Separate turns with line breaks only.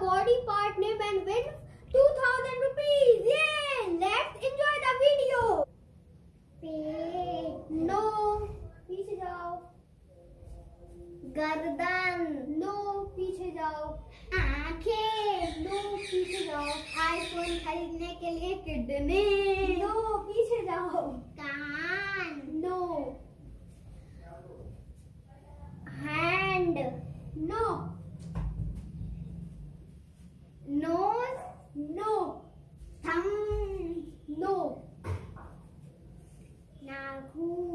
body part name and win 2000 rupees. Yay! Let's enjoy the video.
Wait.
No. पीछे जाओ.
गर्दन.
No. पीछे जाओ.
आँखें.
No. पीछे जाओ.
आईफोन खरीदने के लिए किडनी.
No. पीछे जाओ.
कान.
No. हैंड. No. cool